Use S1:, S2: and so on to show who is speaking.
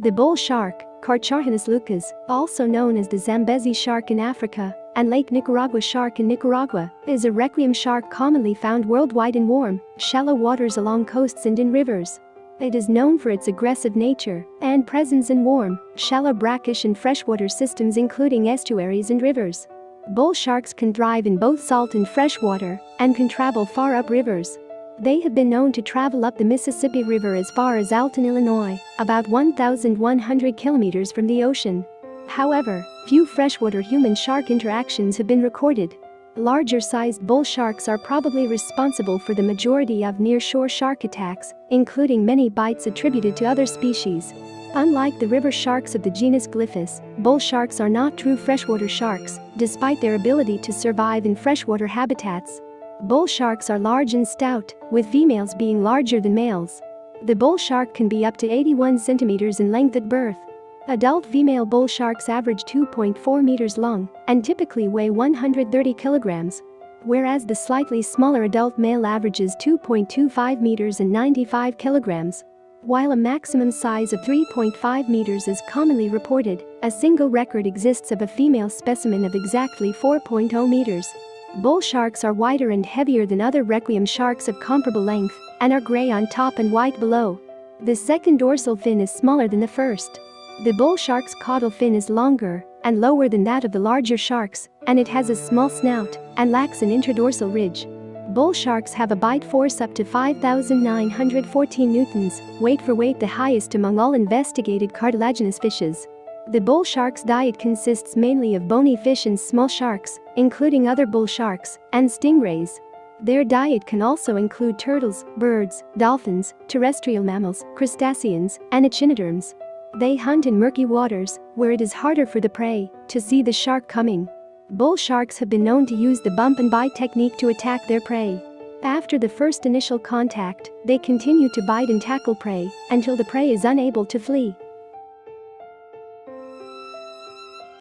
S1: The bull shark, Carcharhinus leucas, also known as the Zambezi shark in Africa, and Lake Nicaragua shark in Nicaragua, is a requiem shark commonly found worldwide in warm, shallow waters along coasts and in rivers. It is known for its aggressive nature and presence in warm, shallow brackish and freshwater systems including estuaries and rivers. Bull sharks can thrive in both salt and freshwater and can travel far up rivers. They have been known to travel up the Mississippi River as far as Alton, Illinois, about 1,100 kilometers from the ocean. However, few freshwater human-shark interactions have been recorded. Larger-sized bull sharks are probably responsible for the majority of near-shore shark attacks, including many bites attributed to other species. Unlike the river sharks of the genus Glyphis, bull sharks are not true freshwater sharks, despite their ability to survive in freshwater habitats. Bull sharks are large and stout, with females being larger than males. The bull shark can be up to 81 centimeters in length at birth. Adult female bull sharks average 2.4 meters long and typically weigh 130 kilograms, whereas the slightly smaller adult male averages 2.25 meters and 95 kilograms. While a maximum size of 3.5 meters is commonly reported, a single record exists of a female specimen of exactly 4.0 meters. Bull sharks are wider and heavier than other requiem sharks of comparable length and are gray on top and white below. The second dorsal fin is smaller than the first. The bull shark's caudal fin is longer and lower than that of the larger sharks, and it has a small snout and lacks an interdorsal ridge. Bull sharks have a bite force up to 5,914 newtons, weight for weight the highest among all investigated cartilaginous fishes. The bull shark's diet consists mainly of bony fish and small sharks, including other bull sharks and stingrays. Their diet can also include turtles, birds, dolphins, terrestrial mammals, crustaceans, and echinoderms. They hunt in murky waters, where it is harder for the prey to see the shark coming. Bull sharks have been known to use the bump and bite technique to attack their prey. After the first initial contact, they continue to bite and tackle prey until the prey is unable to flee.